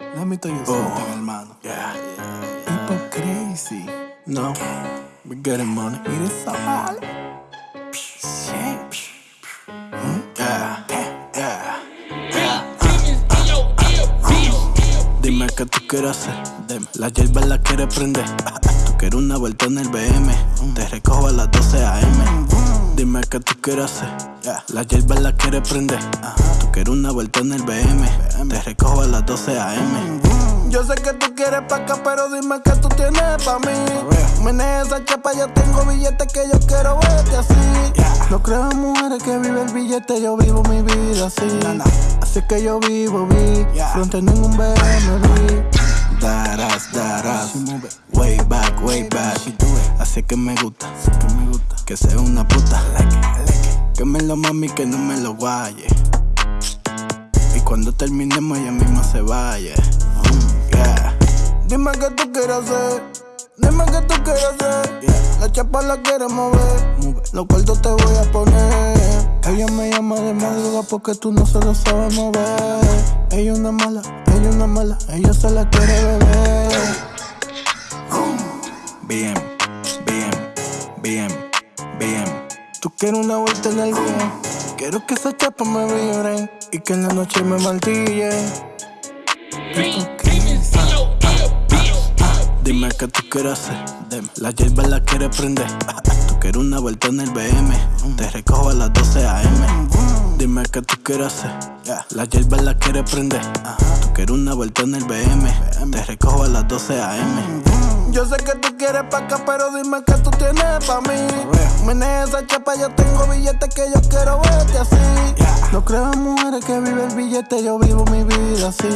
Let me tell you something, hermano. Yeah, People crazy. no, we getting money. Mire esa bala. Yeah, yeah, Dime qué tú quieres hacer. Dime. La hierba la quieres prender. Tú quieres una vuelta en el BM. Te recojo a las 12 AM. Dime qué tú quieres hacer. La hierba la quieres prender. Tú quieres una vuelta en el BM. Te recojo a las 12 AM. Yo sé que tú quieres pa' acá, pero dime que tú tienes pa' mí. Mene esa chapa, yo tengo billetes que yo quiero verte así. No creo en mujeres que vive el billete, yo vivo mi vida así. Así que yo vivo, vi. Fronte en un BMW. Daras, daras. Way back, way back. Así que me gusta. Que sea una puta. Que me lo mami, que no me lo guaye. Cuando terminemos, ella misma se vaya. Mm, yeah. Dime qué tú quieres hacer. Dime qué tú quieres hacer. La chapa la quieres mover. Los cuartos te voy a poner. Ella me llama de madrugada porque tú no se lo sabes mover. Ella una mala, ella una mala, ella se la quiere beber. Bien, bien, bien, bien. Tú quieres una vuelta en el día. Quiero que esa chapa me vibren y que en la noche me martillen. Dime qué tú quieres hacer. La hierba la quieres prender. Tú quieres una vuelta en el BM. Te recojo a las 12 AM. Dime qué tú quieres hacer. La hierba la quieres prender. Tú quieres una vuelta en el BM. Te recojo a las 12 AM. Yo sé que tú quieres pa' acá, pero dime que tú tienes pa' mí. Mene esa chapa, yo tengo billetes que yo quiero verte así. No creo en mujeres que vive el billete, yo vivo mi vida así.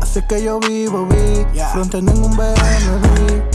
Así que yo vivo, vi. Fronte en un BMW.